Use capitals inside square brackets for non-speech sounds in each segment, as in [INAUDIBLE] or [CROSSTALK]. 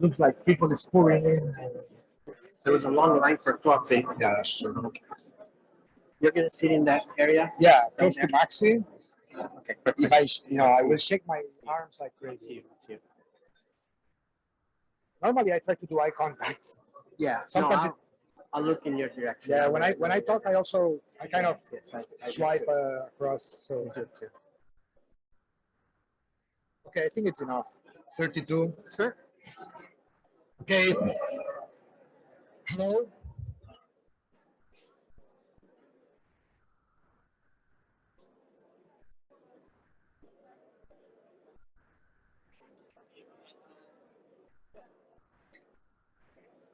looks like people is pouring in. There was a long line for coffee. Yeah, that's true. You're gonna sit in that area? Yeah, close to Maxi. Okay, If perfect. I, you know, I will shake my arms like crazy. Normally, I try to do eye contact. Yeah, no, Sometimes I'll, I'll look in your direction. Yeah, when I when I talk, I also I kind of Yes, I- I swipe uh, across. So I do too. okay, I think it's enough. Thirty-two. Sure. Okay. Hello.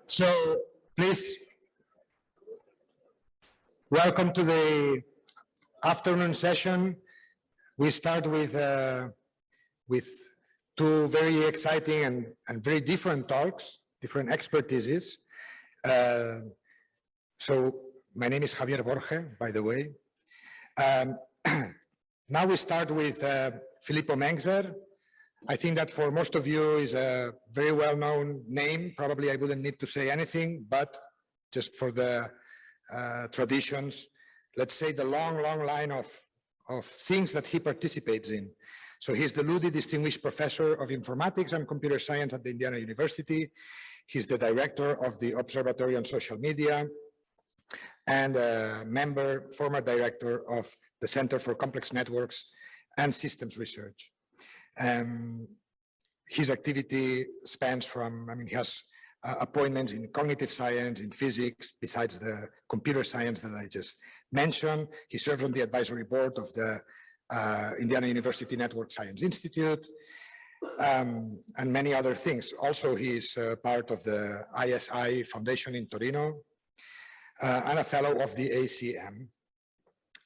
So please, welcome to the afternoon session. We start with uh, with two very exciting and, and very different talks, different expertises. Uh, so my name is Javier Borge, by the way. Um, [CLEARS THROAT] now we start with uh, Filippo Menczer. I think that for most of you is a very well-known name. Probably I wouldn't need to say anything, but just for the uh, traditions, let's say the long, long line of, of things that he participates in. So he's the Luddy Distinguished Professor of Informatics and Computer Science at the Indiana University. He's the director of the Observatory on Social Media and a member, former director of the Center for Complex Networks and Systems Research. Um, his activity spans from, I mean, he has uh, appointments in cognitive science, in physics, besides the computer science that I just mentioned. He serves on the advisory board of the uh, Indiana University Network Science Institute, um, and many other things. Also, he is uh, part of the ISI Foundation in Torino uh, and a fellow of the ACM.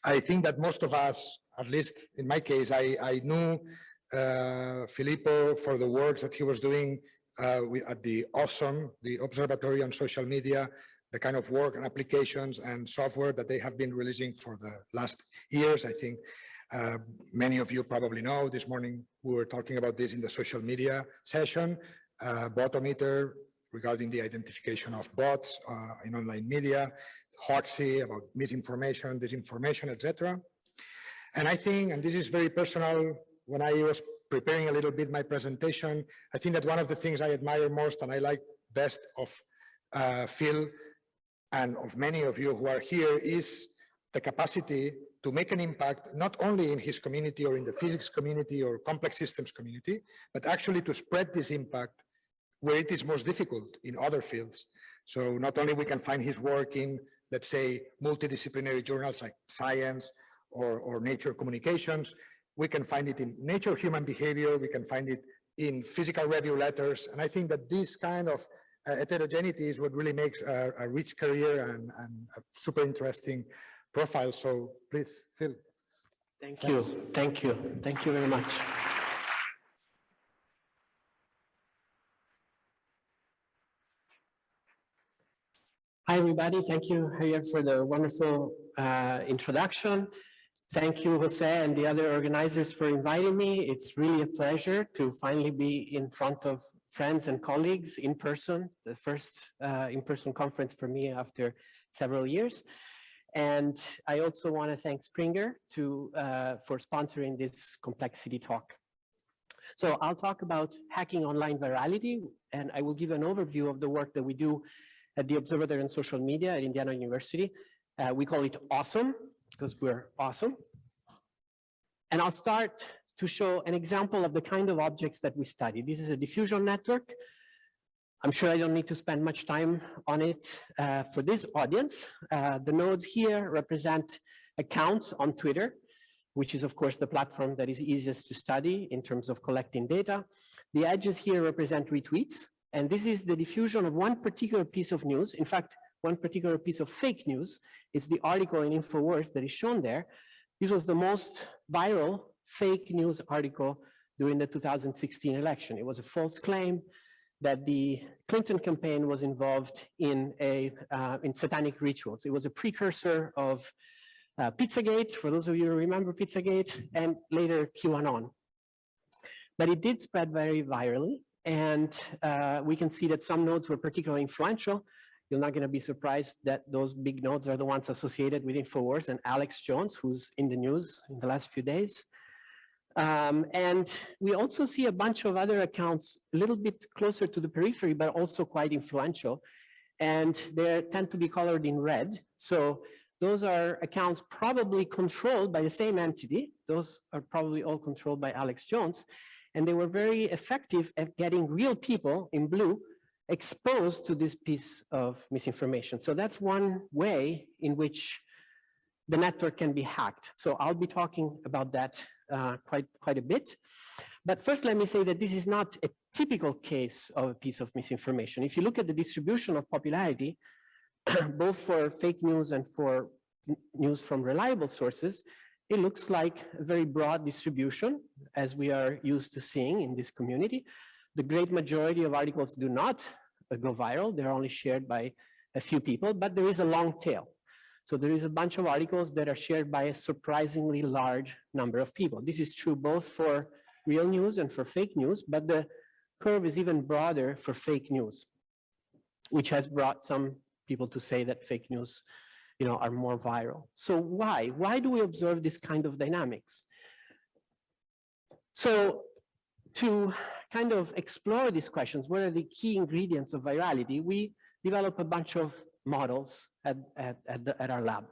I think that most of us, at least in my case, I, I knew uh, Filippo for the work that he was doing uh, at the Awesome, the Observatory on Social Media, the kind of work and applications and software that they have been releasing for the last years. I think uh, many of you probably know this morning we were talking about this in the social media session, uh, Botometer regarding the identification of bots uh, in online media, Hoaxy about misinformation, disinformation, etc. And I think, and this is very personal, when I was preparing a little bit my presentation, I think that one of the things I admire most and I like best of uh, Phil and of many of you who are here is the capacity to make an impact, not only in his community or in the physics community or complex systems community, but actually to spread this impact where it is most difficult in other fields. So not only we can find his work in, let's say, multidisciplinary journals like Science or, or Nature Communications, we can find it in Nature Human Behavior, we can find it in physical review letters. And I think that this kind of uh, heterogeneity is what really makes a, a rich career and, and a super interesting profile. So please, Phil. Thank you, thank you, thank you very much. Hi, everybody. Thank you, Javier, for the wonderful uh, introduction. Thank you, Jose, and the other organizers for inviting me. It's really a pleasure to finally be in front of friends and colleagues in person, the first uh, in-person conference for me after several years. And I also want to thank Springer to, uh, for sponsoring this complexity talk. So I'll talk about hacking online virality, and I will give an overview of the work that we do at the Observatory on Social Media at Indiana University. Uh, we call it awesome because we're awesome. And I'll start to show an example of the kind of objects that we study. This is a diffusion network. I'm sure I don't need to spend much time on it uh, for this audience. Uh, the nodes here represent accounts on Twitter, which is of course the platform that is easiest to study in terms of collecting data. The edges here represent retweets, and this is the diffusion of one particular piece of news. In fact, one particular piece of fake news is the article in InfoWars that is shown there. This was the most viral fake news article during the 2016 election. It was a false claim that the Clinton campaign was involved in a uh, in satanic rituals. It was a precursor of uh, Pizzagate, for those of you who remember Pizzagate, and later QAnon. But it did spread very virally, and uh, we can see that some nodes were particularly influential. You're not going to be surprised that those big nodes are the ones associated with InfoWars and Alex Jones, who's in the news in the last few days. Um, and we also see a bunch of other accounts a little bit closer to the periphery, but also quite influential. And they tend to be colored in red. So those are accounts probably controlled by the same entity. Those are probably all controlled by Alex Jones. And they were very effective at getting real people in blue exposed to this piece of misinformation. So that's one way in which the network can be hacked. So I'll be talking about that uh, quite, quite a bit. But first, let me say that this is not a typical case of a piece of misinformation. If you look at the distribution of popularity, [CLEARS THROAT] both for fake news and for news from reliable sources, it looks like a very broad distribution as we are used to seeing in this community. The great majority of articles do not uh, go viral. They're only shared by a few people, but there is a long tail. So there is a bunch of articles that are shared by a surprisingly large number of people. This is true both for real news and for fake news, but the curve is even broader for fake news, which has brought some people to say that fake news you know, are more viral. So why? Why do we observe this kind of dynamics? So to kind of explore these questions, what are the key ingredients of virality? We develop a bunch of models at, at, at, the, at our lab,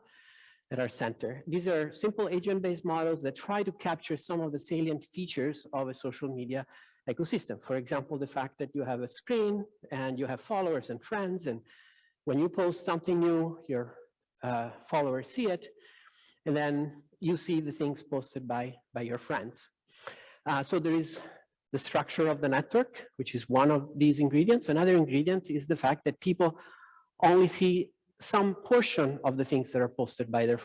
at our center. These are simple agent-based models that try to capture some of the salient features of a social media ecosystem. For example, the fact that you have a screen and you have followers and friends, and when you post something new, your uh, followers see it, and then you see the things posted by, by your friends. Uh, so there is the structure of the network, which is one of these ingredients. Another ingredient is the fact that people only see some portion of the things that are posted by their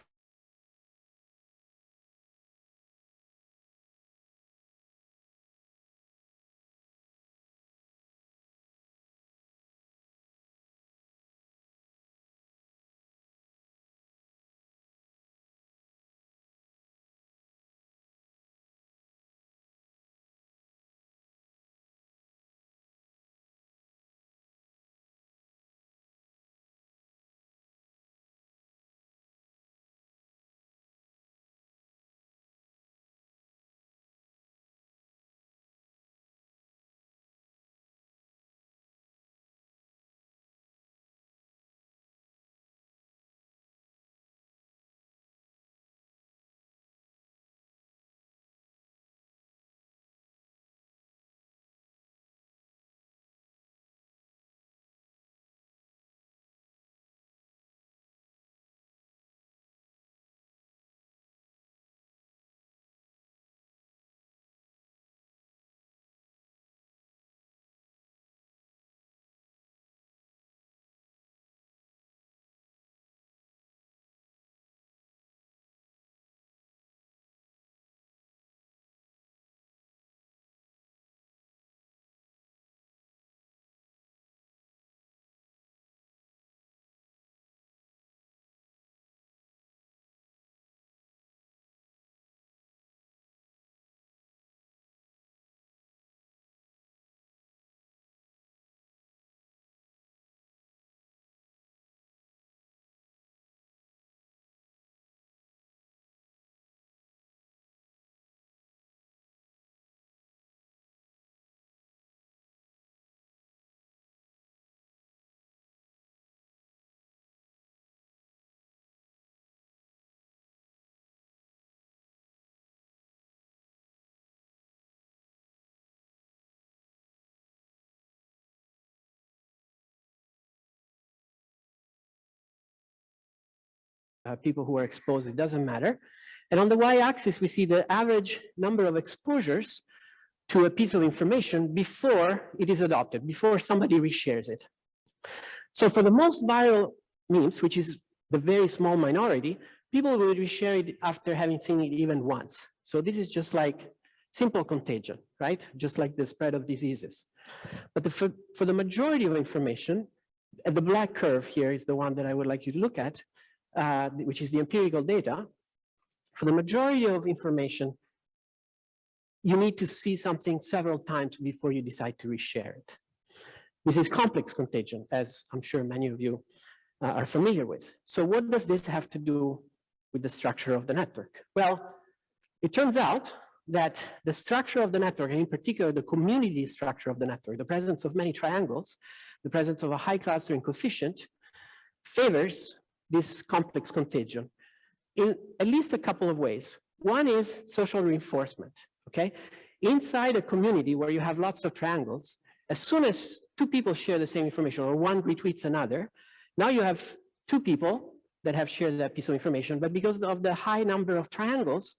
uh, people who are exposed, it doesn't matter. And on the y-axis, we see the average number of exposures to a piece of information before it is adopted, before somebody reshares it. So for the most viral memes, which is the very small minority, people will reshare it after having seen it even once. So this is just like simple contagion, right? Just like the spread of diseases. But the, for, for the majority of information, the black curve here is the one that I would like you to look at uh, which is the empirical data, for the majority of information, you need to see something several times before you decide to reshare it. This is complex contagion, as I'm sure many of you uh, are familiar with. So what does this have to do with the structure of the network? Well, it turns out that the structure of the network, and in particular the community structure of the network, the presence of many triangles, the presence of a high clustering coefficient, favors this complex contagion in at least a couple of ways. One is social reinforcement, okay? Inside a community where you have lots of triangles, as soon as two people share the same information or one retweets another, now you have two people that have shared that piece of information, but because of the high number of triangles,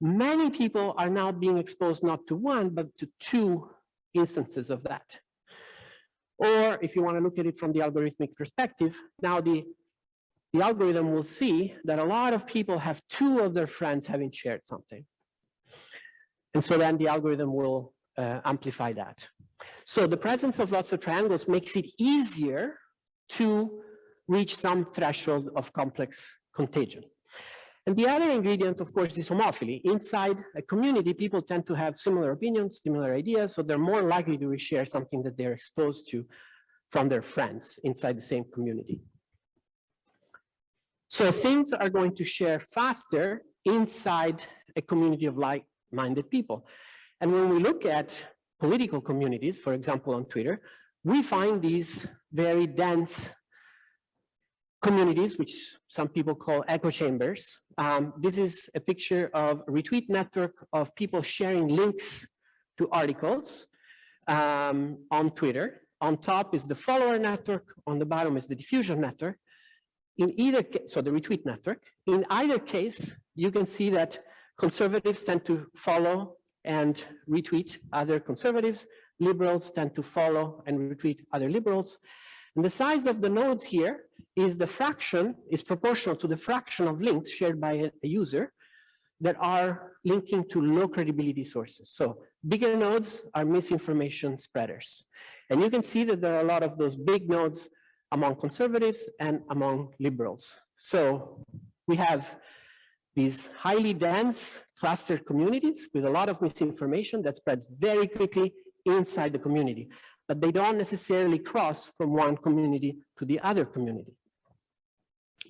many people are now being exposed not to one, but to two instances of that. Or if you want to look at it from the algorithmic perspective, now the, the algorithm will see that a lot of people have two of their friends having shared something. And so then the algorithm will uh, amplify that. So the presence of lots of triangles makes it easier to reach some threshold of complex contagion. And the other ingredient, of course, is homophily. Inside a community, people tend to have similar opinions, similar ideas, so they're more likely to share something that they're exposed to from their friends inside the same community. So things are going to share faster inside a community of like-minded people. And when we look at political communities, for example, on Twitter, we find these very dense communities, which some people call echo chambers. Um, this is a picture of a retweet network of people sharing links to articles um, on Twitter. On top is the follower network, on the bottom is the diffusion network. In either case, so the retweet network, in either case, you can see that conservatives tend to follow and retweet other conservatives, liberals tend to follow and retweet other liberals. And the size of the nodes here is the fraction, is proportional to the fraction of links shared by a, a user that are linking to low credibility sources. So bigger nodes are misinformation spreaders. And you can see that there are a lot of those big nodes among conservatives and among liberals. So we have these highly dense clustered communities with a lot of misinformation that spreads very quickly inside the community but they don't necessarily cross from one community to the other community.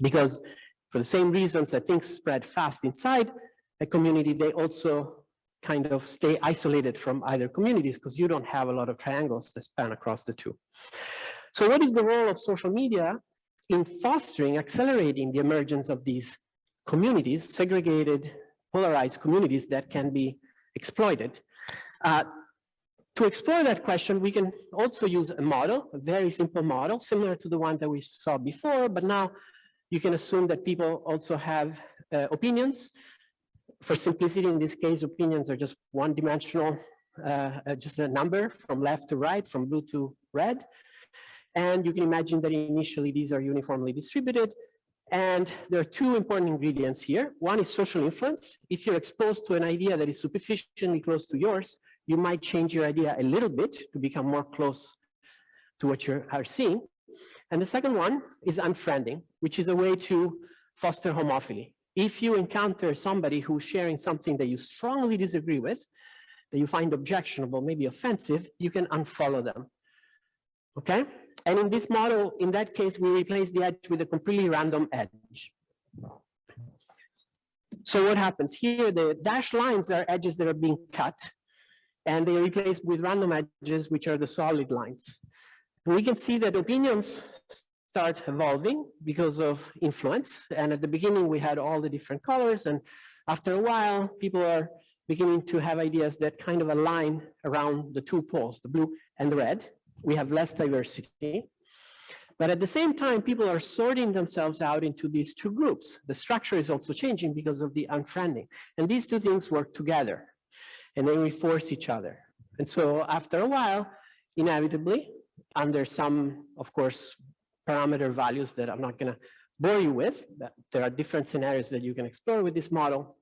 Because for the same reasons that things spread fast inside a community, they also kind of stay isolated from either communities because you don't have a lot of triangles that span across the two. So what is the role of social media in fostering, accelerating the emergence of these communities, segregated, polarized communities that can be exploited? Uh, to explore that question, we can also use a model, a very simple model, similar to the one that we saw before, but now you can assume that people also have uh, opinions. For simplicity, in this case, opinions are just one-dimensional, uh, uh, just a number from left to right, from blue to red. And you can imagine that initially these are uniformly distributed. And there are two important ingredients here. One is social influence. If you're exposed to an idea that is sufficiently close to yours, you might change your idea a little bit to become more close to what you are seeing. And the second one is unfriending, which is a way to foster homophily. If you encounter somebody who's sharing something that you strongly disagree with, that you find objectionable, maybe offensive, you can unfollow them. Okay? And in this model, in that case, we replace the edge with a completely random edge. So what happens here? The dashed lines are edges that are being cut and they are replaced with random edges, which are the solid lines. We can see that opinions start evolving because of influence. And at the beginning, we had all the different colors. And after a while, people are beginning to have ideas that kind of align around the two poles, the blue and the red. We have less diversity. But at the same time, people are sorting themselves out into these two groups. The structure is also changing because of the unfriending. And these two things work together and they reinforce each other. And so after a while, inevitably, under some, of course, parameter values that I'm not going to bore you with, there are different scenarios that you can explore with this model.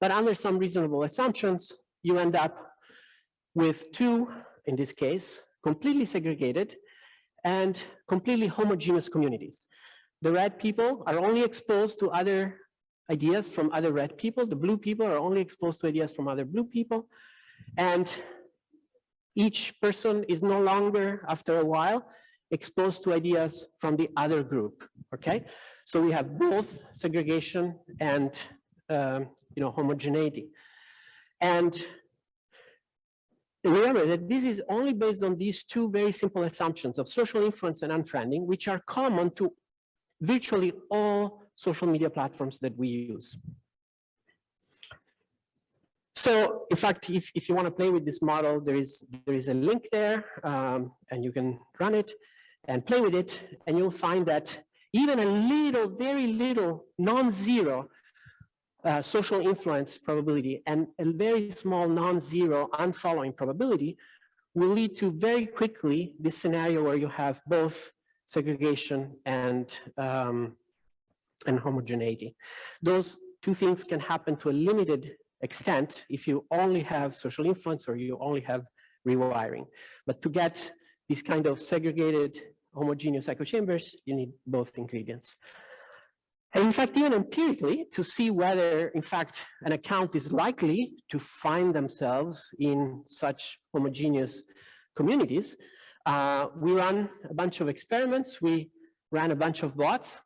But under some reasonable assumptions, you end up with two, in this case, completely segregated and completely homogeneous communities. The red people are only exposed to other ideas from other red people. The blue people are only exposed to ideas from other blue people. And each person is no longer, after a while, exposed to ideas from the other group, okay? So we have both segregation and, um, you know, homogeneity. And remember that this is only based on these two very simple assumptions of social influence and unfriending, which are common to virtually all social media platforms that we use. So in fact, if, if you want to play with this model, there is, there is a link there um, and you can run it and play with it. And you'll find that even a little, very little non-zero uh, social influence probability and a very small non-zero unfollowing probability will lead to very quickly this scenario where you have both segregation and, um, and homogeneity. Those two things can happen to a limited extent if you only have social influence or you only have rewiring. But to get these kind of segregated homogeneous echo chambers, you need both ingredients. And in fact, even empirically, to see whether, in fact, an account is likely to find themselves in such homogeneous communities, uh, we ran a bunch of experiments. We ran a bunch of bots.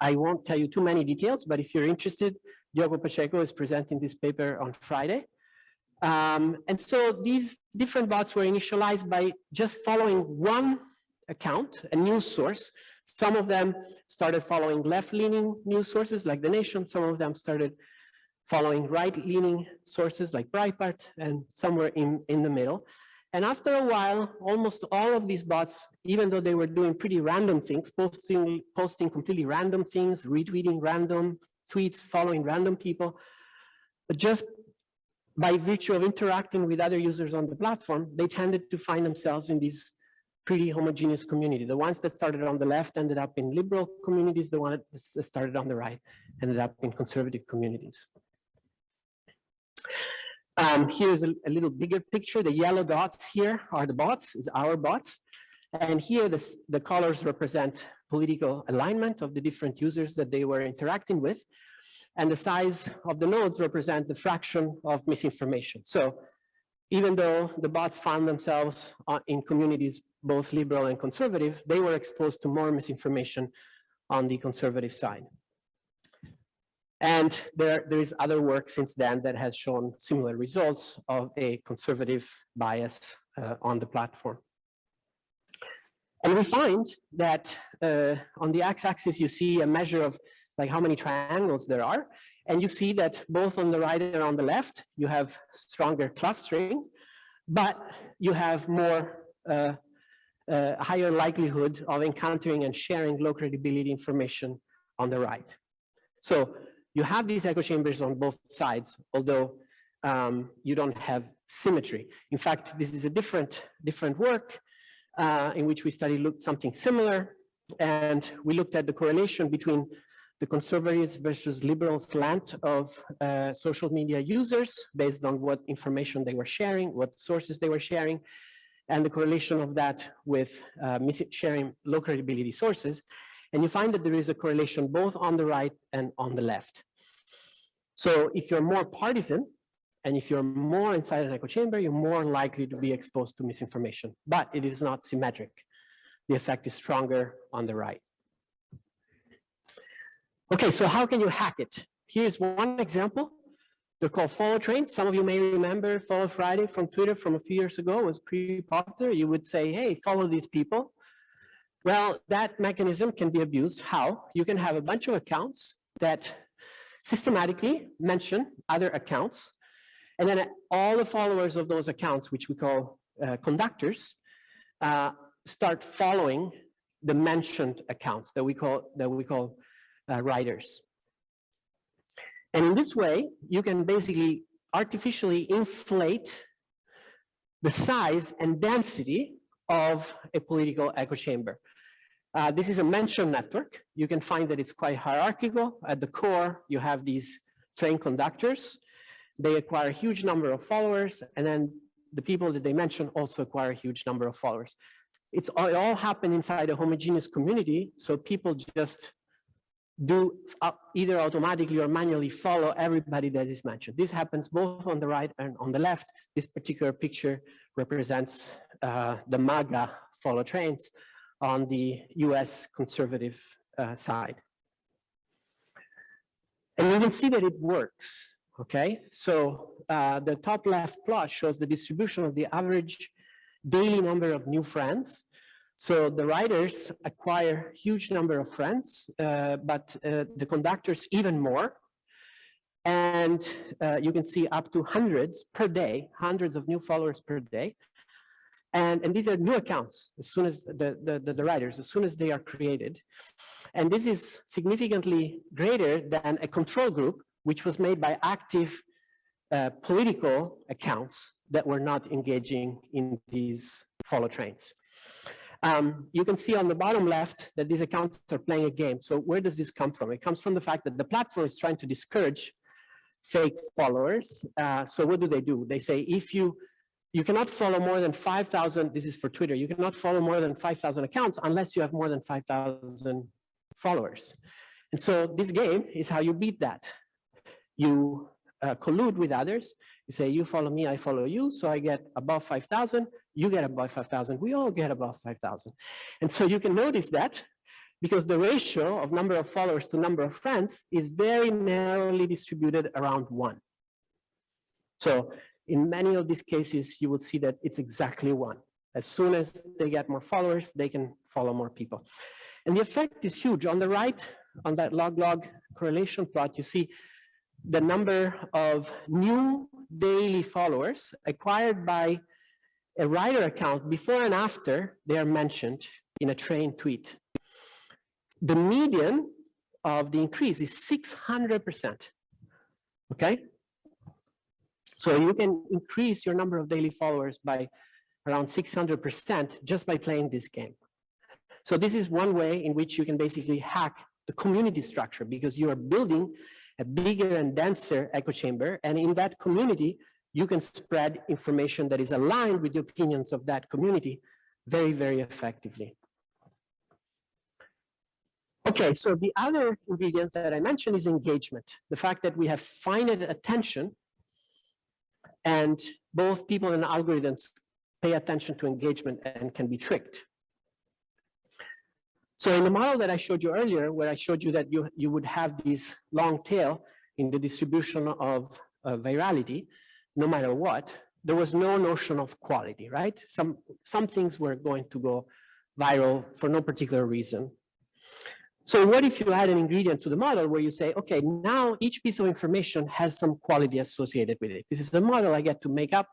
I won't tell you too many details, but if you're interested, Diogo Pacheco is presenting this paper on Friday. Um, and so these different bots were initialized by just following one account, a news source. Some of them started following left-leaning news sources like The Nation. Some of them started following right-leaning sources like Breitbart and somewhere in, in the middle. And after a while, almost all of these bots, even though they were doing pretty random things, posting, posting completely random things, retweeting random tweets, following random people, but just by virtue of interacting with other users on the platform, they tended to find themselves in these pretty homogeneous community. The ones that started on the left ended up in liberal communities. The ones that started on the right ended up in conservative communities. Um, here's a, a, little bigger picture. The yellow dots here are the bots, is our bots. And here the colors represent political alignment of the different users that they were interacting with. And the size of the nodes represent the fraction of misinformation. So even though the bots found themselves uh, in communities both liberal and conservative, they were exposed to more misinformation on the conservative side. And there, there is other work since then that has shown similar results of a conservative bias uh, on the platform. And we find that uh, on the x-axis, you see a measure of like how many triangles there are. And you see that both on the right and on the left, you have stronger clustering, but you have more uh, uh, higher likelihood of encountering and sharing low credibility information on the right. So you have these echo chambers on both sides, although um, you don't have symmetry. In fact, this is a different, different work uh, in which we studied something similar, and we looked at the correlation between the conservatives versus liberal slant of uh, social media users based on what information they were sharing, what sources they were sharing, and the correlation of that with uh, sharing low credibility sources. And you find that there is a correlation both on the right and on the left. So if you're more partisan, and if you're more inside an echo chamber, you're more likely to be exposed to misinformation, but it is not symmetric. The effect is stronger on the right. Okay, so how can you hack it? Here's one example. They're called follow trains. Some of you may remember Follow Friday from Twitter from a few years ago was pretty popular. You would say, hey, follow these people. Well, that mechanism can be abused. How? You can have a bunch of accounts that systematically mention other accounts. And then all the followers of those accounts, which we call uh, conductors, uh, start following the mentioned accounts that we call, that we call uh, riders. And in this way, you can basically artificially inflate the size and density of a political echo chamber. Uh, this is a mention network. You can find that it's quite hierarchical. At the core, you have these train conductors. They acquire a huge number of followers, and then the people that they mention also acquire a huge number of followers. It's all, it all happened inside a homogeneous community, so people just do uh, either automatically or manually follow everybody that is mentioned. This happens both on the right and on the left. This particular picture represents uh, the MAGA follow trains on the US conservative uh, side. And you can see that it works, okay? So uh, the top left plot shows the distribution of the average daily number of new friends so the riders acquire huge number of friends, uh, but uh, the conductors even more. And uh, you can see up to hundreds per day, hundreds of new followers per day. And, and these are new accounts as soon as the, the, the, the riders, as soon as they are created. And this is significantly greater than a control group, which was made by active uh, political accounts that were not engaging in these follow trains. Um, you can see on the bottom left that these accounts are playing a game. So where does this come from? It comes from the fact that the platform is trying to discourage fake followers. Uh, so what do they do? They say if you you cannot follow more than 5,000, this is for Twitter, you cannot follow more than 5,000 accounts unless you have more than 5,000 followers. And so this game is how you beat that. You uh, collude with others. You say, you follow me, I follow you. So I get above 5,000 you get above 5,000, we all get above 5,000. And so you can notice that because the ratio of number of followers to number of friends is very narrowly distributed around one. So in many of these cases, you will see that it's exactly one. As soon as they get more followers, they can follow more people. And the effect is huge. On the right, on that log-log correlation plot, you see the number of new daily followers acquired by a rider account before and after they are mentioned in a train tweet. The median of the increase is 600%. Okay? So you can increase your number of daily followers by around 600% just by playing this game. So this is one way in which you can basically hack the community structure because you are building a bigger and denser echo chamber. And in that community, you can spread information that is aligned with the opinions of that community very, very effectively. Okay, so the other ingredient that I mentioned is engagement. The fact that we have finite attention and both people and algorithms pay attention to engagement and can be tricked. So in the model that I showed you earlier, where I showed you that you, you would have this long tail in the distribution of uh, virality, no matter what, there was no notion of quality, right? Some, some things were going to go viral for no particular reason. So what if you add an ingredient to the model where you say, okay, now each piece of information has some quality associated with it. This is the model I get to make up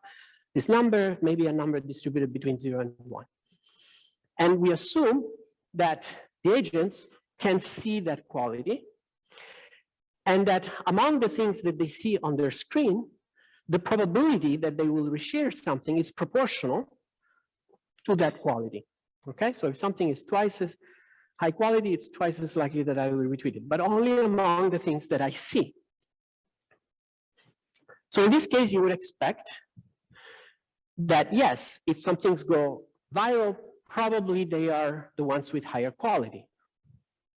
this number, maybe a number distributed between zero and one. And we assume that the agents can see that quality and that among the things that they see on their screen, the probability that they will reshare something is proportional to that quality. Okay, so if something is twice as high quality, it's twice as likely that I will retweet it, but only among the things that I see. So in this case, you would expect that yes, if some things go viral, probably they are the ones with higher quality.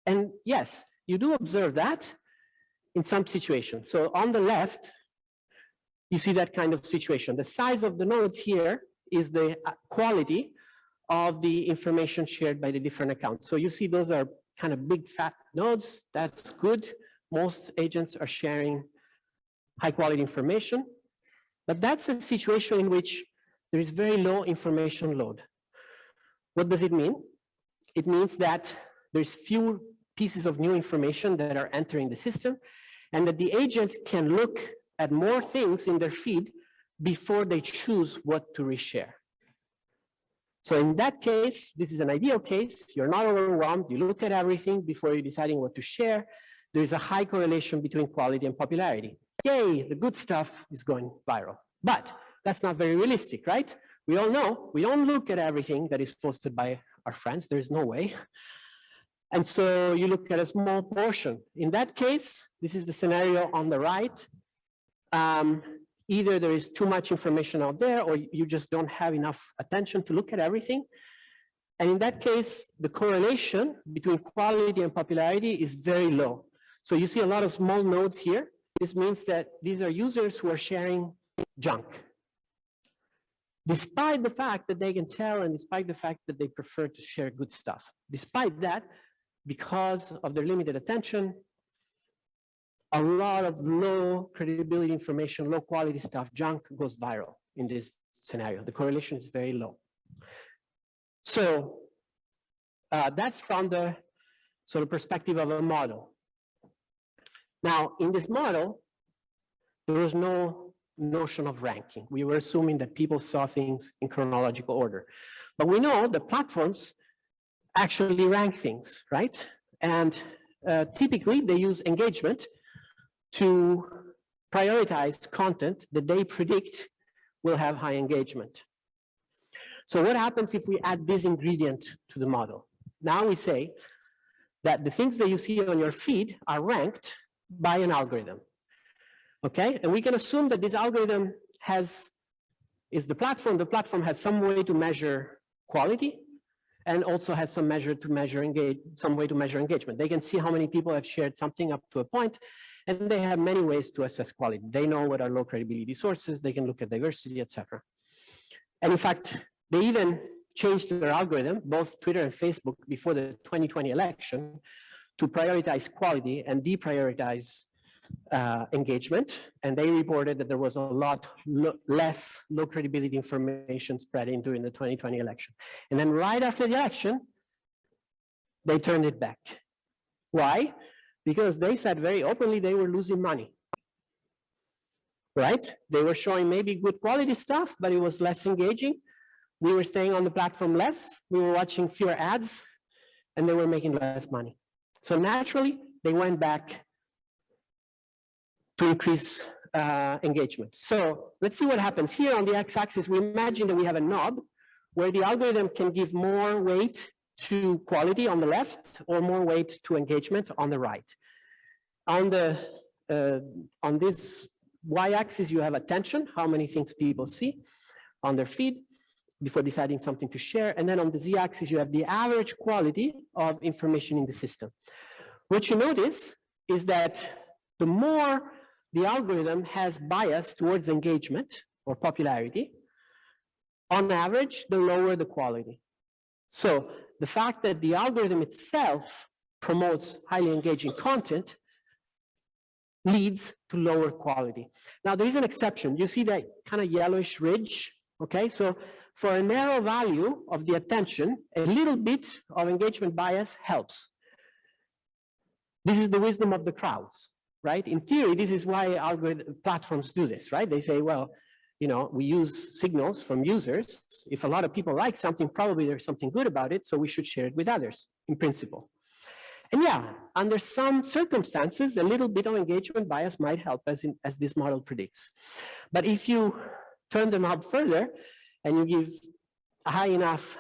And yes, you do observe that in some situations. So on the left, you see that kind of situation. The size of the nodes here is the uh, quality of the information shared by the different accounts. So you see those are kind of big fat nodes. That's good. Most agents are sharing high quality information. But that's a situation in which there is very low information load. What does it mean? It means that there's few pieces of new information that are entering the system and that the agents can look at more things in their feed before they choose what to reshare. So in that case, this is an ideal case. You're not overwhelmed. You look at everything before you're deciding what to share. There is a high correlation between quality and popularity. Yay, the good stuff is going viral. But that's not very realistic, right? We all know we don't look at everything that is posted by our friends. There's no way. And so you look at a small portion. In that case, this is the scenario on the right um, either there is too much information out there or you just don't have enough attention to look at everything. And in that case, the correlation between quality and popularity is very low. So you see a lot of small nodes here. This means that these are users who are sharing junk. Despite the fact that they can tell and despite the fact that they prefer to share good stuff. Despite that, because of their limited attention, a lot of low credibility information, low quality stuff, junk goes viral in this scenario. The correlation is very low. So uh, that's from the sort of perspective of a model. Now, in this model, there was no notion of ranking. We were assuming that people saw things in chronological order. But we know the platforms actually rank things, right? And uh, typically they use engagement to prioritize content that they predict will have high engagement. So what happens if we add this ingredient to the model? Now we say that the things that you see on your feed are ranked by an algorithm. Okay, and we can assume that this algorithm has, is the platform, the platform has some way to measure quality and also has some measure to measure engage, some way to measure engagement. They can see how many people have shared something up to a point, and they have many ways to assess quality. They know what are low credibility sources, they can look at diversity, etc. And in fact, they even changed their algorithm, both Twitter and Facebook, before the 2020 election, to prioritize quality and deprioritize uh, engagement, and they reported that there was a lot lo less low credibility information spreading during the 2020 election. And then right after the election, they turned it back. Why? Because they said very openly they were losing money. Right? They were showing maybe good quality stuff, but it was less engaging. We were staying on the platform less, we were watching fewer ads, and they were making less money. So naturally, they went back to increase uh, engagement. So let's see what happens here on the x-axis. We imagine that we have a knob where the algorithm can give more weight to quality on the left or more weight to engagement on the right. On the uh, on this y-axis, you have attention, how many things people see on their feed before deciding something to share. And then on the z-axis, you have the average quality of information in the system. What you notice is that the more the algorithm has bias towards engagement or popularity, on average, the lower the quality. So the fact that the algorithm itself promotes highly engaging content leads to lower quality. Now there is an exception. You see that kind of yellowish ridge, okay? So for a narrow value of the attention, a little bit of engagement bias helps. This is the wisdom of the crowds right? In theory, this is why algorithm platforms do this, right? They say, well, you know, we use signals from users. If a lot of people like something, probably there's something good about it, so we should share it with others, in principle. And yeah, under some circumstances, a little bit of engagement bias might help as, in, as this model predicts. But if you turn them up further and you give high enough,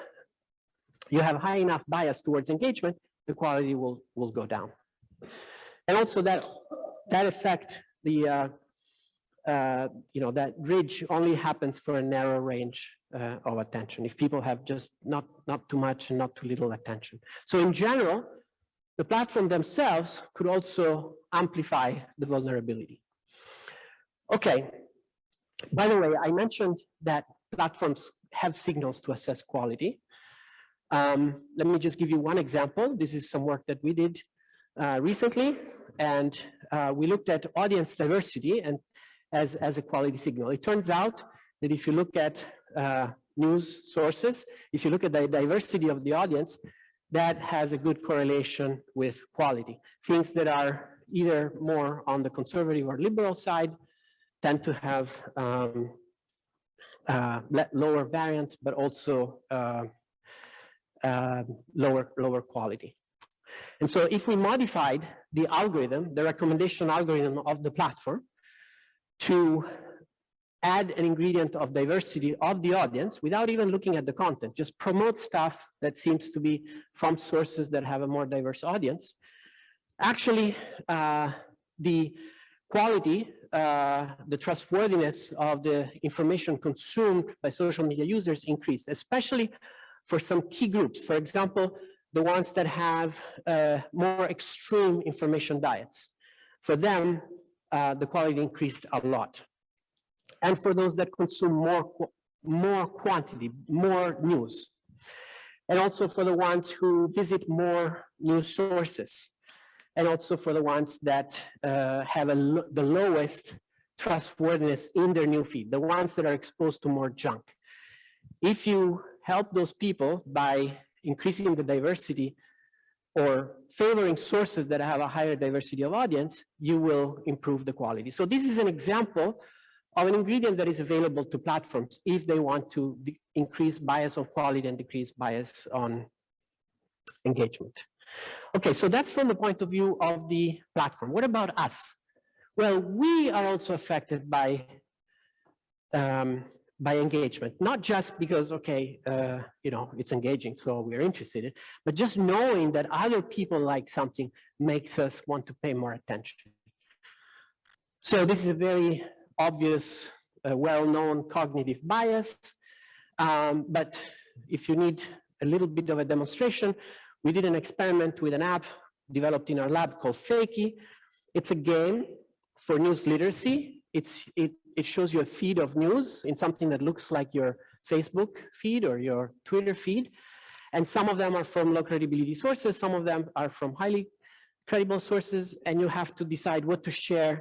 you have high enough bias towards engagement, the quality will, will go down. And also that that effect, the uh, uh, you know that ridge only happens for a narrow range uh, of attention. If people have just not not too much and not too little attention. So in general, the platform themselves could also amplify the vulnerability. Okay. By the way, I mentioned that platforms have signals to assess quality. Um, let me just give you one example. This is some work that we did uh, recently and uh, we looked at audience diversity and as, as a quality signal. It turns out that if you look at uh, news sources, if you look at the diversity of the audience, that has a good correlation with quality. Things that are either more on the conservative or liberal side tend to have um, uh, lower variance, but also uh, uh, lower, lower quality. And so if we modified the algorithm, the recommendation algorithm of the platform to add an ingredient of diversity of the audience without even looking at the content, just promote stuff that seems to be from sources that have a more diverse audience. Actually, uh, the quality, uh, the trustworthiness of the information consumed by social media users increased, especially for some key groups. For example, the ones that have uh, more extreme information diets. For them, uh, the quality increased a lot. And for those that consume more, more quantity, more news. And also for the ones who visit more news sources. And also for the ones that uh, have the lowest trustworthiness in their new feed, the ones that are exposed to more junk. If you help those people by increasing the diversity or favoring sources that have a higher diversity of audience, you will improve the quality. So this is an example of an ingredient that is available to platforms if they want to increase bias on quality and decrease bias on engagement. Okay, so that's from the point of view of the platform. What about us? Well, we are also affected by um, by engagement, not just because, okay, uh, you know, it's engaging, so we're interested, in, but just knowing that other people like something makes us want to pay more attention. So this is a very obvious, uh, well-known cognitive bias. Um, but if you need a little bit of a demonstration, we did an experiment with an app developed in our lab called Fakey. It's a game for news literacy. It's, it, it shows you a feed of news in something that looks like your Facebook feed or your Twitter feed. And some of them are from low credibility sources, some of them are from highly credible sources, and you have to decide what to share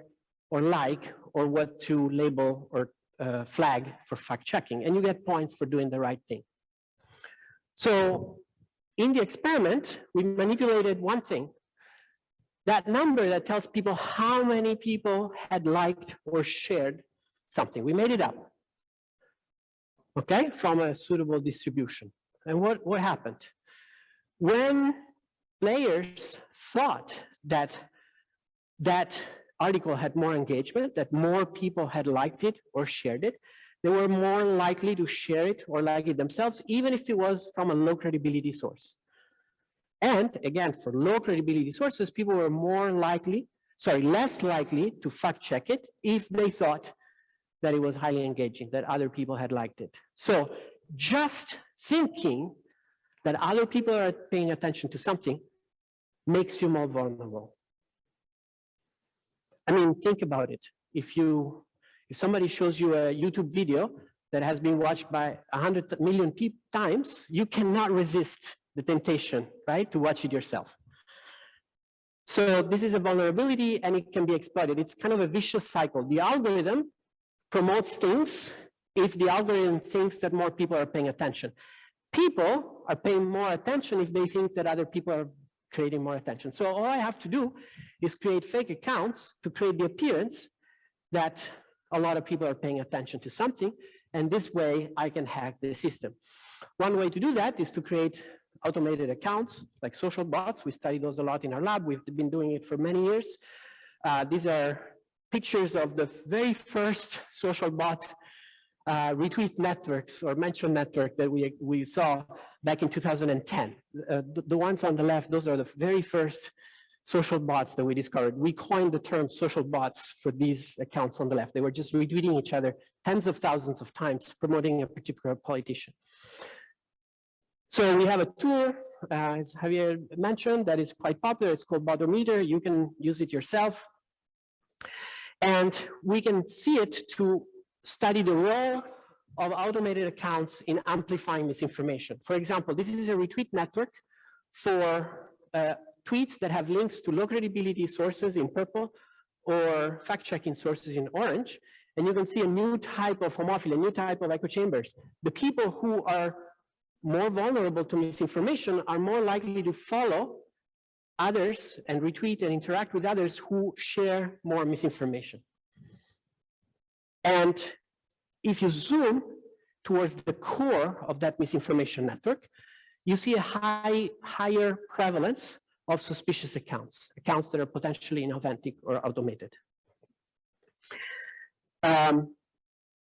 or like, or what to label or uh, flag for fact checking, and you get points for doing the right thing. So in the experiment, we manipulated one thing. That number that tells people how many people had liked or shared something. We made it up. Okay, from a suitable distribution. And what, what happened? When players thought that that article had more engagement, that more people had liked it or shared it, they were more likely to share it or like it themselves, even if it was from a low credibility source. And again, for low credibility sources, people were more likely, sorry, less likely to fact check it if they thought that it was highly engaging, that other people had liked it. So just thinking that other people are paying attention to something makes you more vulnerable. I mean, think about it. If you, if somebody shows you a YouTube video that has been watched by 100 million times, you cannot resist the temptation, right, to watch it yourself. So this is a vulnerability and it can be exploited. It's kind of a vicious cycle. The algorithm promotes things if the algorithm thinks that more people are paying attention. People are paying more attention if they think that other people are creating more attention. So all I have to do is create fake accounts to create the appearance that a lot of people are paying attention to something. And this way I can hack the system. One way to do that is to create automated accounts like social bots. We study those a lot in our lab. We've been doing it for many years. Uh, these are pictures of the very first social bot uh, retweet networks or mention network that we, we saw back in 2010. Uh, the, the ones on the left, those are the very first social bots that we discovered. We coined the term social bots for these accounts on the left. They were just retweeting each other tens of thousands of times, promoting a particular politician. So we have a tool, uh, as Javier mentioned, that is quite popular. It's called Botometer. You can use it yourself. And we can see it to study the role of automated accounts in amplifying misinformation. For example, this is a retweet network for uh, tweets that have links to low credibility sources in purple or fact-checking sources in orange. And you can see a new type of homophily, a new type of echo chambers. The people who are more vulnerable to misinformation are more likely to follow others and retweet and interact with others who share more misinformation. And if you zoom towards the core of that misinformation network, you see a high, higher prevalence of suspicious accounts, accounts that are potentially inauthentic or automated. Um,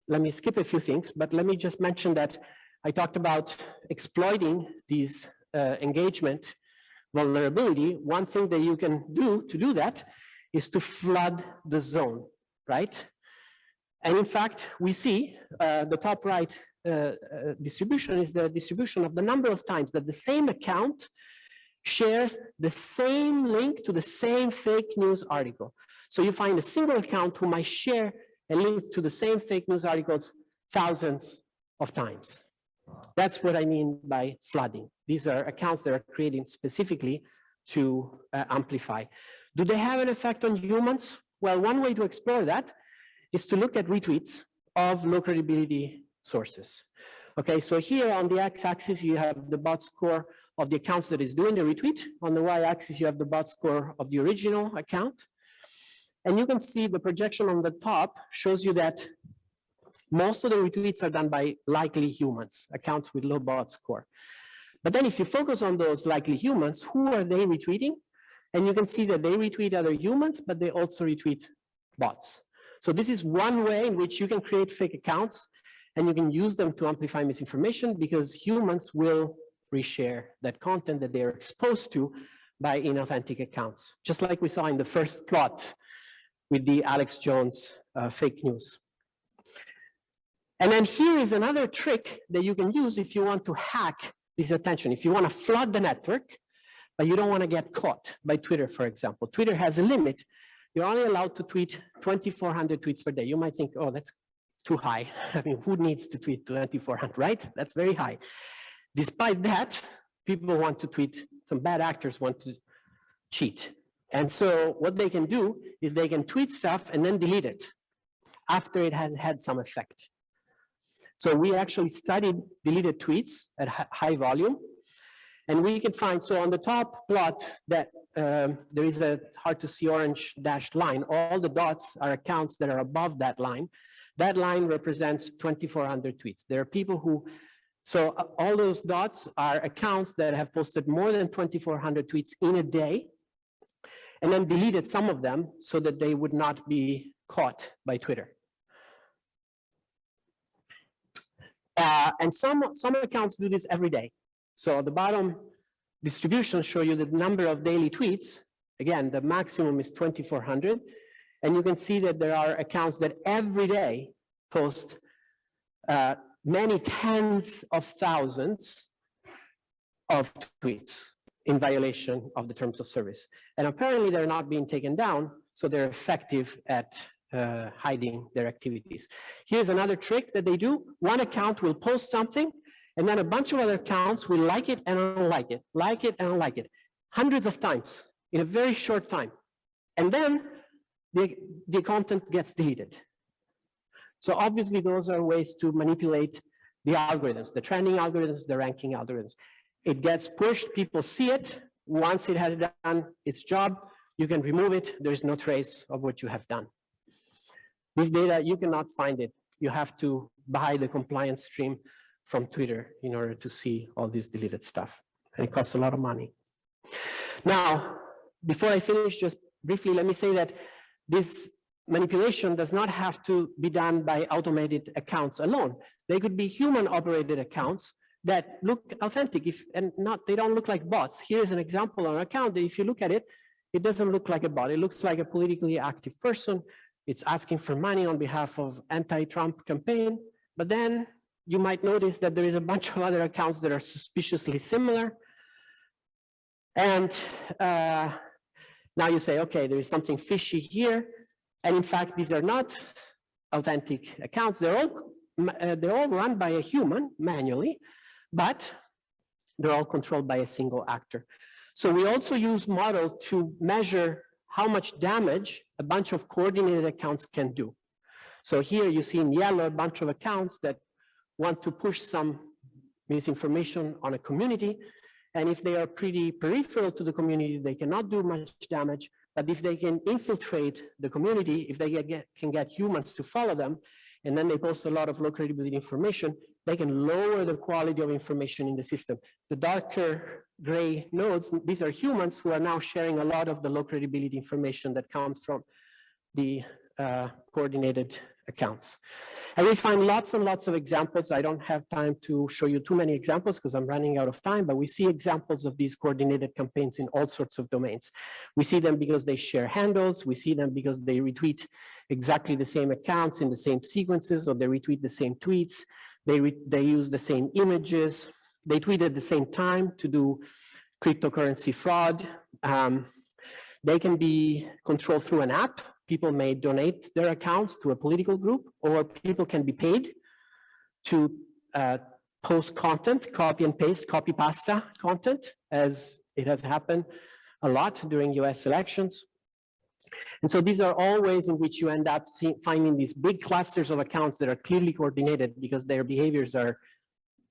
let me skip a few things, but let me just mention that I talked about exploiting these uh, engagement vulnerability. One thing that you can do to do that is to flood the zone, right? And in fact, we see uh, the top right uh, uh, distribution is the distribution of the number of times that the same account shares the same link to the same fake news article. So you find a single account who might share a link to the same fake news articles thousands of times. That's what I mean by flooding. These are accounts that are created specifically to uh, amplify. Do they have an effect on humans? Well, one way to explore that is to look at retweets of low credibility sources. Okay, so here on the x-axis, you have the bot score of the accounts that is doing the retweet. On the y-axis, you have the bot score of the original account. And you can see the projection on the top shows you that most of the retweets are done by likely humans, accounts with low bot score. But then if you focus on those likely humans, who are they retweeting? And you can see that they retweet other humans, but they also retweet bots. So this is one way in which you can create fake accounts and you can use them to amplify misinformation because humans will reshare that content that they're exposed to by inauthentic accounts, just like we saw in the first plot with the Alex Jones uh, fake news. And then here is another trick that you can use if you want to hack this attention. If you want to flood the network, but you don't want to get caught by Twitter, for example. Twitter has a limit. You're only allowed to tweet 2,400 tweets per day. You might think, oh, that's too high. [LAUGHS] I mean, who needs to tweet 2,400, right? That's very high. Despite that, people want to tweet, some bad actors want to cheat. And so what they can do is they can tweet stuff and then delete it after it has had some effect. So we actually studied deleted tweets at high volume. And we can find, so on the top plot that um, there is a hard to see orange dashed line. All the dots are accounts that are above that line. That line represents 2,400 tweets. There are people who, so uh, all those dots are accounts that have posted more than 2,400 tweets in a day and then deleted some of them so that they would not be caught by Twitter. Uh, and some, some accounts do this every day. So the bottom distribution show you the number of daily tweets. Again, the maximum is 2,400. And you can see that there are accounts that every day post uh, many tens of thousands of tweets in violation of the terms of service. And apparently they're not being taken down, so they're effective at uh, hiding their activities. Here's another trick that they do. One account will post something, and then a bunch of other accounts will like it and unlike it, like it and unlike it, hundreds of times in a very short time. And then the, the content gets deleted. So obviously those are ways to manipulate the algorithms, the trending algorithms, the ranking algorithms. It gets pushed, people see it. Once it has done its job, you can remove it. There is no trace of what you have done. This data, you cannot find it. You have to buy the compliance stream from Twitter in order to see all this deleted stuff. And it costs a lot of money. Now, before I finish, just briefly, let me say that this manipulation does not have to be done by automated accounts alone. They could be human operated accounts that look authentic if and not they don't look like bots. Here's an example on an account that if you look at it, it doesn't look like a bot. It looks like a politically active person it's asking for money on behalf of anti-Trump campaign, but then you might notice that there is a bunch of other accounts that are suspiciously similar. And uh, now you say, okay, there is something fishy here. And in fact, these are not authentic accounts. They're all, uh, they're all run by a human manually, but they're all controlled by a single actor. So we also use model to measure how much damage a bunch of coordinated accounts can do. So here you see in yellow a bunch of accounts that want to push some misinformation on a community. And if they are pretty peripheral to the community, they cannot do much damage. But if they can infiltrate the community, if they get, can get humans to follow them, and then they post a lot of low credibility information, they can lower the quality of information in the system. The darker gray nodes, these are humans who are now sharing a lot of the low credibility information that comes from the uh, coordinated accounts. And we find lots and lots of examples. I don't have time to show you too many examples because I'm running out of time, but we see examples of these coordinated campaigns in all sorts of domains. We see them because they share handles. We see them because they retweet exactly the same accounts in the same sequences, or they retweet the same tweets. They, they use the same images. They tweet at the same time to do cryptocurrency fraud. Um, they can be controlled through an app. People may donate their accounts to a political group, or people can be paid to uh, post content, copy and paste, copy pasta content, as it has happened a lot during US elections. And so these are all ways in which you end up see, finding these big clusters of accounts that are clearly coordinated because their behaviors are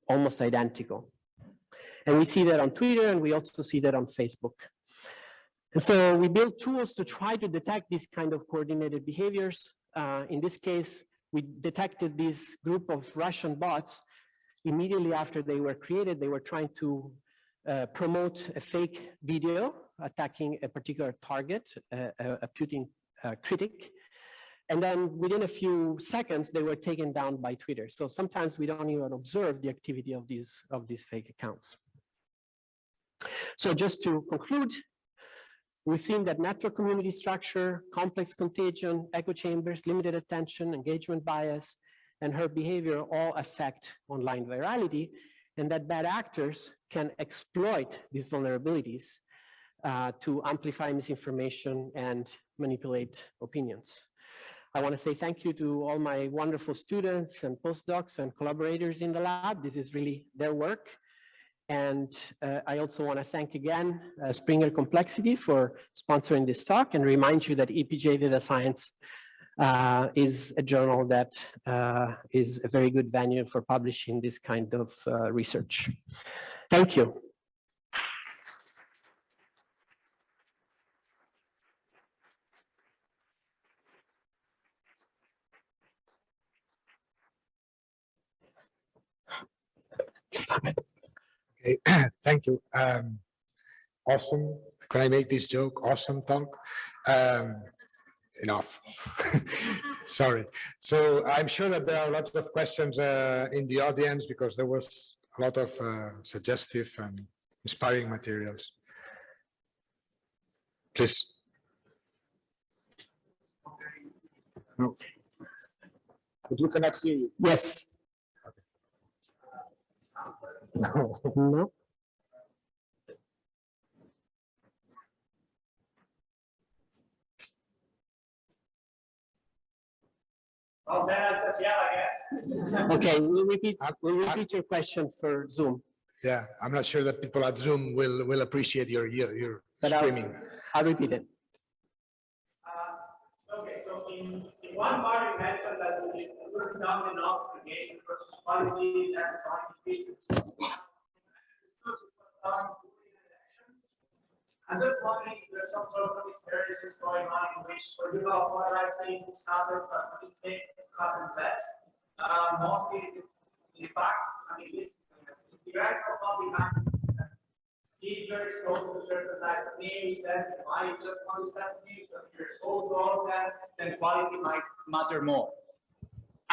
almost identical. And we see that on Twitter and we also see that on Facebook. And so we build tools to try to detect these kind of coordinated behaviors. Uh, in this case, we detected this group of Russian bots immediately after they were created. They were trying to uh, promote a fake video attacking a particular target, a, a Putin uh, critic. And then within a few seconds, they were taken down by Twitter. So sometimes we don't even observe the activity of these, of these fake accounts. So just to conclude, we've seen that network community structure, complex contagion, echo chambers, limited attention, engagement bias, and herd behavior all affect online virality, and that bad actors can exploit these vulnerabilities uh, to amplify misinformation and manipulate opinions. I want to say thank you to all my wonderful students and postdocs and collaborators in the lab. This is really their work. And uh, I also want to thank again uh, Springer Complexity for sponsoring this talk and remind you that EPJ Data Science uh, is a journal that uh, is a very good venue for publishing this kind of uh, research. Thank you. Okay, [CLEARS THROAT] thank you. Um, awesome. Can I make this joke? Awesome talk. Um, enough. [LAUGHS] Sorry. So I'm sure that there are lots of questions uh, in the audience because there was a lot of uh, suggestive and inspiring materials. Please. No. But we cannot hear you. Yes. No. No. Well, then I said, yeah, I guess. Okay, we'll repeat, we'll repeat your question for Zoom. Yeah, I'm not sure that people at Zoom will will appreciate your your, your But I'll- I'll repeat it. Uh, Okay, so in, in one part you mentioned that not enough to gain versus quality and qualifications. I'm just wondering if there's some sort of experiences going on in which for you know polarizing standards are pretty safe, happens less. Uh, mostly, in fact, I mean, the actual public if you're exposed to certain type of news, then I just set news, so if you're exposed to that, then quality might matter more.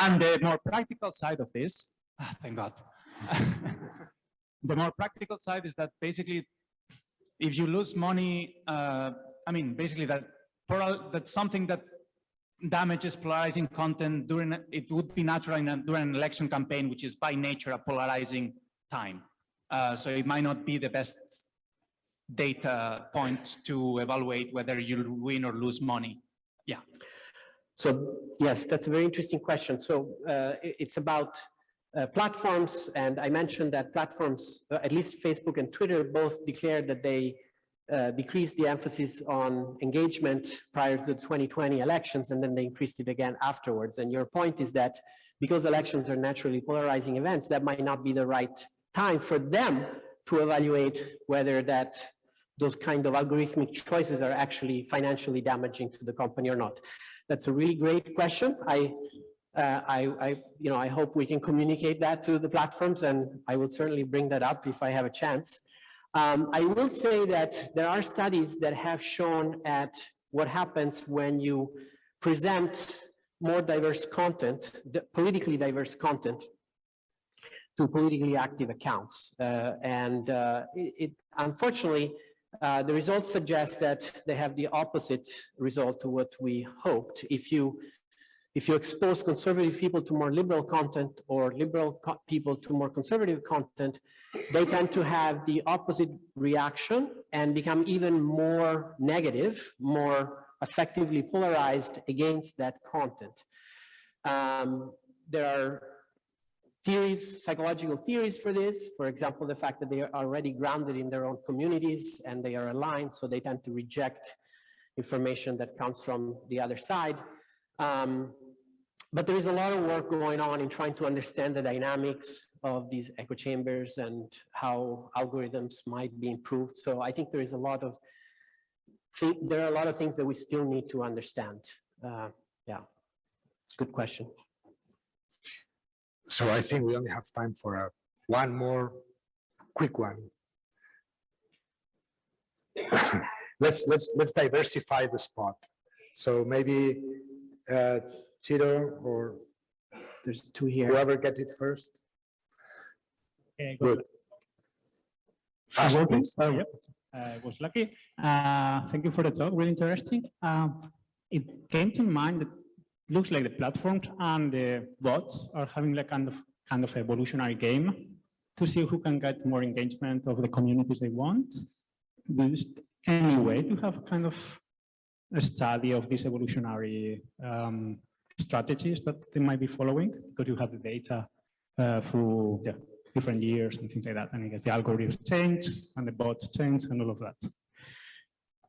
And the more practical side of this, ah, thank God. [LAUGHS] the more practical side is that basically, if you lose money, uh, I mean, basically that that's something that damages polarizing content during, it would be natural a, during an election campaign, which is by nature a polarizing time. Uh, so it might not be the best data point to evaluate whether you win or lose money. So yes, that's a very interesting question. So uh, it's about uh, platforms, and I mentioned that platforms, uh, at least Facebook and Twitter, both declared that they uh, decreased the emphasis on engagement prior to the 2020 elections, and then they increased it again afterwards. And your point is that because elections are naturally polarizing events, that might not be the right time for them to evaluate whether that those kind of algorithmic choices are actually financially damaging to the company or not. That's a really great question. I, uh, I, I, you know, I hope we can communicate that to the platforms and I will certainly bring that up if I have a chance. Um, I will say that there are studies that have shown at what happens when you present more diverse content, politically diverse content to politically active accounts. Uh, and uh, it, it unfortunately, uh, the results suggest that they have the opposite result to what we hoped. If you If you expose conservative people to more liberal content or liberal co- people to more conservative content, they tend to have the opposite reaction and become even more negative, more effectively polarized against that content. Um, there are theories, psychological theories for this. For example, the fact that they are already grounded in their own communities and they are aligned, so they tend to reject information that comes from the other side. Um, but there is a lot of work going on in trying to understand the dynamics of these echo chambers and how algorithms might be improved. So I think there is a lot of, there are a lot of things that we still need to understand. Uh, yeah, good question. So I think we only have time for a, one more quick one. [COUGHS] Let's, let's, let's diversify the spot. So maybe uh, Chiro or There's two here. whoever gets it first. Okay, Good. Fast, Fast, please. please. Oh, yep. I was lucky. Uh, Thank you for the talk, really interesting. Um, It came to mind that looks like the platforms and the bots are having like kind of, kind of evolutionary game to see who can get more engagement of the communities they want. Do you s- any way to have kind of a study of these evolutionary um, strategies that they might be following? Because you have the data uh, through yeah, different years and things like that. And you get the algorithms change and the bots change and all of that.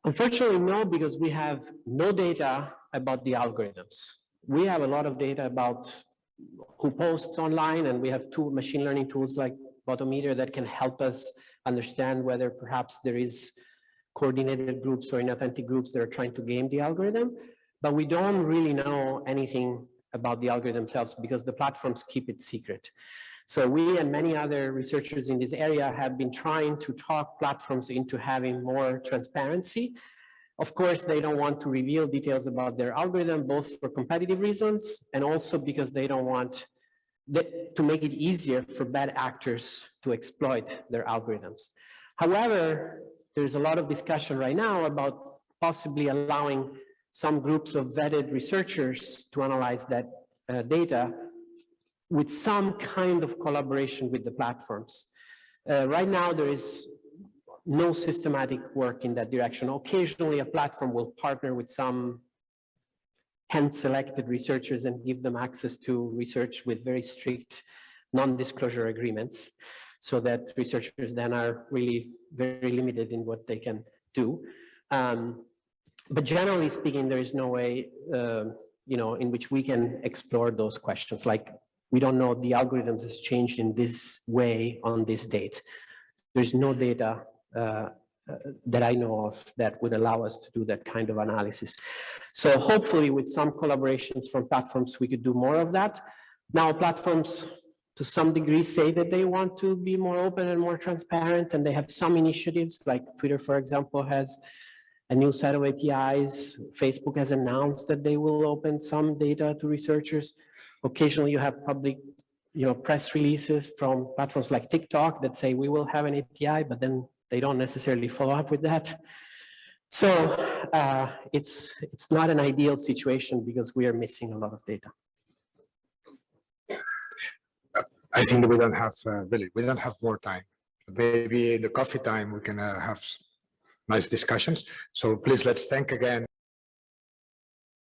Unfortunately, no, because we have no data about the algorithms. We have a lot of data about who posts online, and we have two machine learning tools like Botometer that can help us understand whether perhaps there is coordinated groups or inauthentic groups that are trying to game the algorithm. But we don't really know anything about the algorithm themselves because the platforms keep it secret. So we and many other researchers in this area have been trying to talk platforms into having more transparency. Of course, they don't want to reveal details about their algorithm, both for competitive reasons and also because they don't want to make it easier for bad actors to exploit their algorithms. However, there's a lot of discussion right now about possibly allowing some groups of vetted researchers to analyze that uh, data with some kind of collaboration with the platforms. Uh, right now, there is no systematic work in that direction. Occasionally, a platform will partner with some hand-selected researchers and give them access to research with very strict non-disclosure agreements so that researchers then are really very limited in what they can do. Um, but generally speaking, there is no way, um, you know, in which we can explore those questions. Like, we don't know the algorithms has changed in this way on this date. There's no data uh, uh, Uh, that I know of that would allow us to do that kind of analysis. So hopefully with some collaborations from platforms, we could do more of that. Now platforms to some degree say that they want to be more open and more transparent and they have some initiatives like Twitter, for example, has a new set of APIs. Facebook has announced that they will open some data to researchers. Occasionally you have public, you know, press releases from platforms like TikTok that say we will have an API, but then they don't necessarily follow up with that. So uh, it's, it's not an ideal situation because we are missing a lot of data. I think we don't have, uh, really, we don't have more time. Maybe in the coffee time, we can uh, have nice discussions. So please, let's thank again